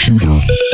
computer.